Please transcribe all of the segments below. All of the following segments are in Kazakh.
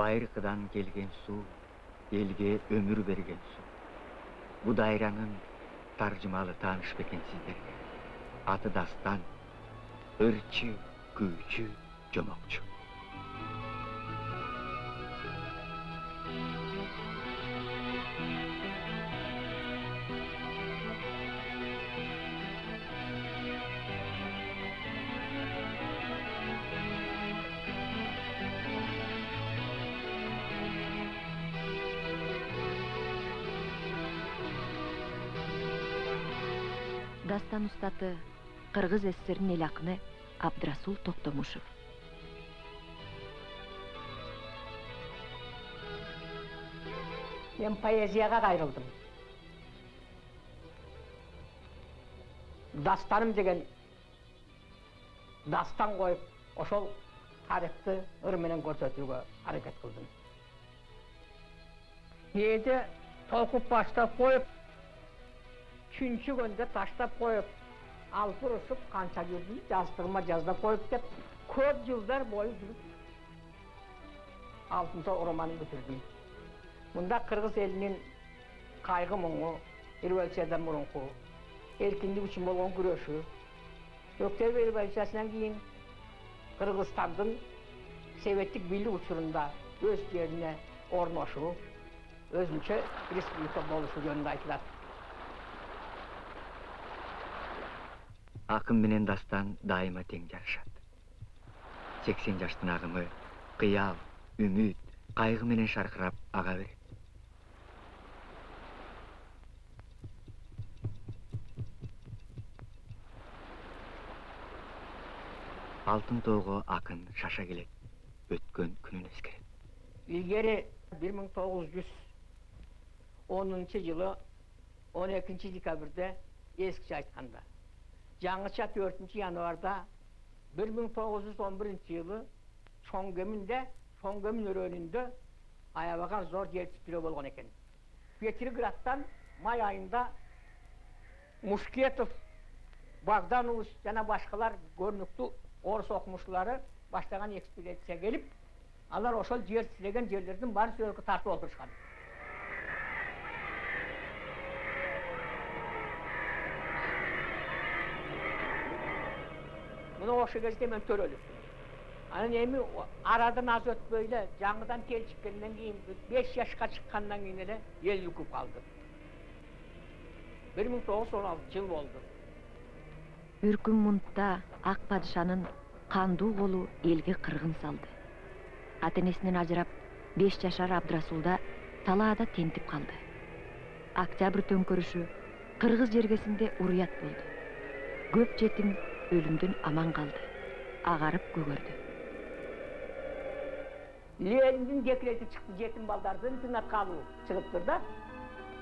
байыркыдан келген суу элге өмүр берген суу бу дайранын таржымалы тааныш бекен сиздерге аты дастан ырчы күүчү жомокчу дастан устаты кыргыз ссринин эл акыны абдрасул токтомушев. Мен поэзияға қайрылдым. Дастаным деген дастан қойып ошол тарихты ыр менен көрсөтүүгө аракет кылдым кээде толкуп баштап коюп үчүнчү күндө таштап коюп алып қанша жүрдім жастығыма жазбап қойып деп көп жылдар бойы жүріп алтыншы романын бітірдім мұнда қырғыз елінің қайғы мұңы революциядан мұрынқы еркіндік үшін болған күресі октябрь революциясынан кейін қырғызстандың советтік билік учурунда өз жеріне орношу өзінше республика болушу жөнінде айтылады акын менен дастан дайыма тең жарышат. Сексен жаштын агымы кыял үмүт кайгы менен шаркырап ага берет. Алтын тоого акын шаша келет. Өткөн күнүн эскерет. Илгери бир миң тогуз жүз онунчу жылы он экинчи декабрда эскиче айтканда жаңыча 4 январда 1911 жылы Шоңгөмүндө Шоңгөмүн өрөөнүндө аябаган зор жер титирөө болгон экен петроградтан май айында мушкетов богданович жана башкалар көрүнүктүү орус окумуштуулары баштаган экспедиция келип алар ошол жер титиреген жерлердин баарын сүрөткө тартып олтурушкан мына ошол кезде мен төрөлүптүм анан эми арадан аз өтпөй эле жаңыдан келчиккенден кийин беш жашка чыккандан кийин эле эл үкүп калды бир миң тогуз жүз он алтынчы жыл болду үркүн мунтта ак падышанын кандуу колу элге кыргын салды ата энесинен ажырап беш жашар абдрасулда талаада тентип калды октябрь төңкөрүшү кыргыз жергесинде уруят болду көп жетим өлүмдөн аман калды агарып көгөрдү лениндин декрети чыкты жетим балдарды интернатка алуу чыгыптыр да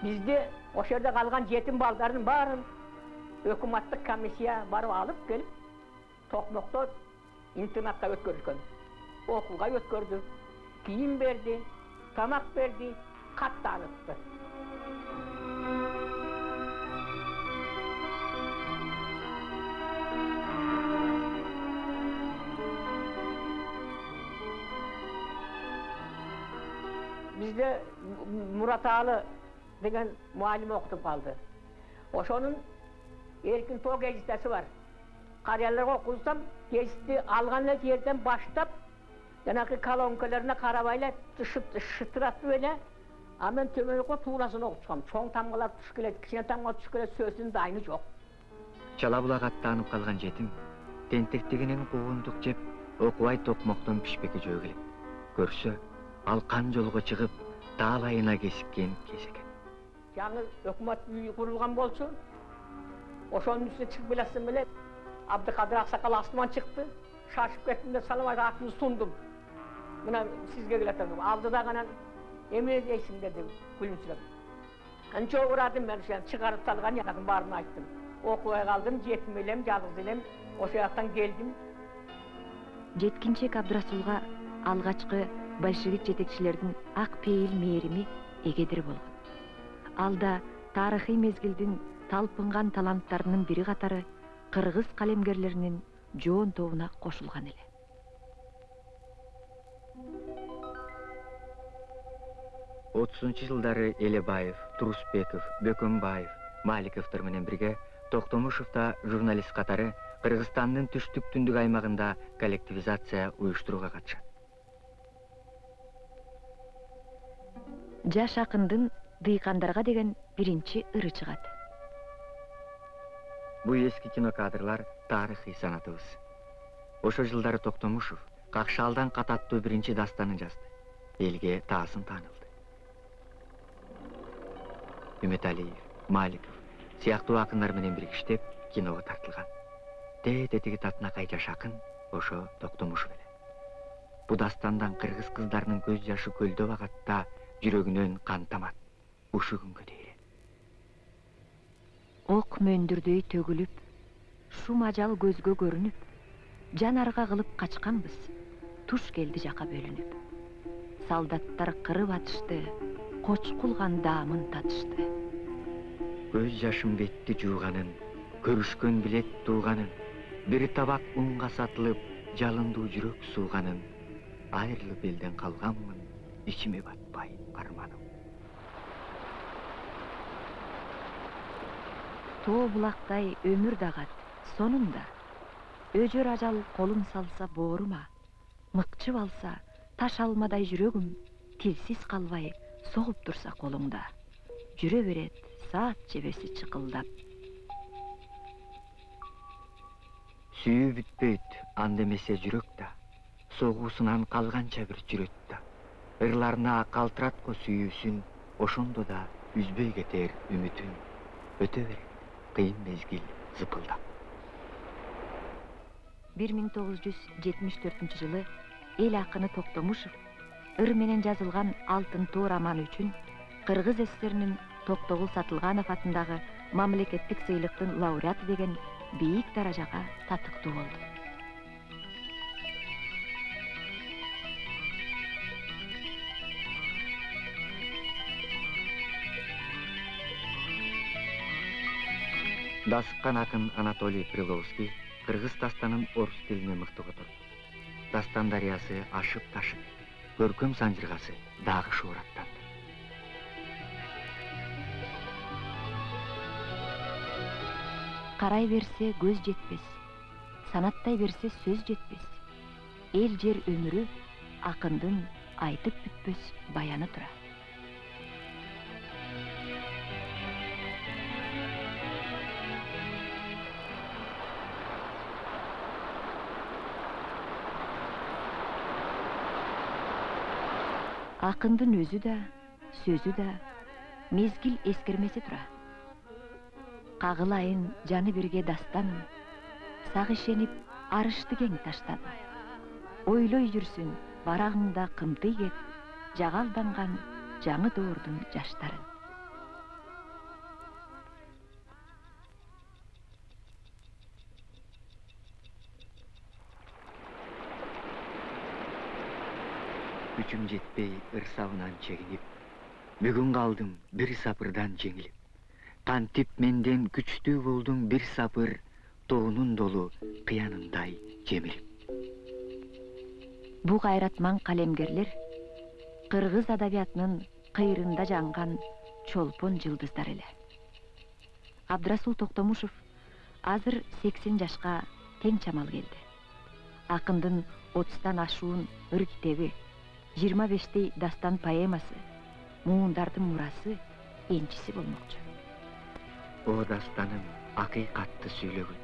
бизде ошол жерде калган жетим балдардын баарын өкмөттүк комиссия барып алып келип токмокто интернатка өткөрүшкөн окууга өткөрдү кийим берди тамак берди кат бизде мураталы деген муалим окутуп калды ошонун эркин тоо гезитеси бар карыяларга окутсам гезитти алган эле жерден баштап жанагы колонкаларына карабай эле шытыратып эле анан мен төмөнкү туурасын окутушкам чоң тамгалар түшүп келет кичине тамга түшүп келет сөзүнүн дайыны жок чала булак аттанып калган жетим тентектигинен куугундук жеп окубай токмоктон пишпекке жөө келет көрсө ал кан жолго чыгып таалайына кесиккен кез экен жаңы өкмөт үйү курулган болчу ошонун үстүнө чыгып келатсам эле абдыкадыр аксакал астыман чыкты шашып кеттим да салам айтып атымды сундум мына сизге келатам деп алды дагы анан эмне дейсиңдер деп күлүмсүрөп урадым мен ошо чыгарып салган жанагын баарын айттым. Окубай калдым жетим элем жалгыз элем ошол жактан келдим жеткинчек абдрасулга алгачкы большевик жетекчилердин ак пейил мээрими эгедир болгон. Ал да тарыхый мезгилдин талпынган таланттарынын бири катары кыргыз калемгерлеринин жоон тобуна кошулган эле. Отузунчу жылдары элебаев турусбеков бөкөнбаев маликовдор менен бирге токтомушев да журналист катары кыргызстандын түштүк түндүк аймагында коллективизация уюштурууга катышат жаш акындын дыйкандарга деген биринчи ыры чыгат. Бул эски кинокадрлар тарыхый санатыбыз. Ошол жылдары токтомушев какшаалдан кат аттуу биринчи дастанын жазды. Элге таасын таанылды. Үмүталиев маликов сыяктуу акындар менен биргиштеп киного тартылган. Тете тиги татынакай жаш акын ошо токтомушев эле. Бул дастандан кыргыз кыздарынын көз жашы көлдөп агат да жүрөгүнөн кан тамат ушу күнгө дейин ок мөндүрдөй төгүлүп шум ажал көзгө көрүнүп жанарга кылып качканбыз туш келди жака бөлүнүп солдаттар кырып атышты кочкулган даамын татышты. Көз жашым бетти жууганын көрүшкөн билет тууганын бир табак унга сатылып жалындуу жүрөк сууганын айрылып элден калганмын ичиме батпай арманым тоо булактай өмүр дагат сонунда өжөр ажал колун салса боорума мыкчып алса таш алмадай жүрөгүм тилсиз калбай согуп турса колуңда жүрө берет саат жебеси чыкылдап сүйүү бүтпөйт анда эмесе жүрөк да согуусунан калганча бир жүрөт ырларына калтыраткы сүйүүсүн ошондо да үзбөй кетер үмүтүн өтө берет кыйын мезгил зыпылдап бир миң тогуз жүз жетимиш төртүнчү жылы эл акыны токтомушев ыр менен жазылган алтын тоо романы үчүн кыргыз ссринин токтогул сатылганов атындагы мамлекеттик сыйлыктын лауреаты деген бийик даражага татыктуу болду дасыккан акын анатолий приловский кыргыз дастанын орус тилине мыкты которду дастан дарыясы ашып ташып көркөм санжыргасы дагы шуураттанды карай берсе көз жетпес санаттай берсе сөз жетпес эл жер өмүрү акындын айтып бүтпөс баяны тура акындын өзү да сөзү да мезгил эскермесе тура кагылайын жаны бирге дастаным сага ишенип арышты кең таштадым. Ойлой жүрсүн барагыңда кымтый кет жага алданган жаңы доордун жаштарын. Күчүм жетпей ырсабынан чегинип бүгүн калдым бир сапырдан жеңилип кантип менден күчтүү болдуң бир сапыр тоонун долу кыянындай жемилип бу кайратман калемгерлер кыргыз адабиятынын кыйрында жанган чолпон жылдыздар эле абдрасул токтомушев азыр сексен жашка тең чамал келди акындын отуздан ашуун ыр китеби жыйырма бештей дастан поэмасы муундардын мурасы энчиси болмокчу о дастаным акыйкатты сүйлөгөн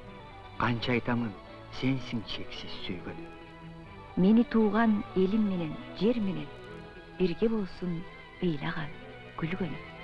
канча айтамын сенсиң чексиз сүйгөн мени тууган элим менен жер менен бирге болсун ыйлаган күлгөнүм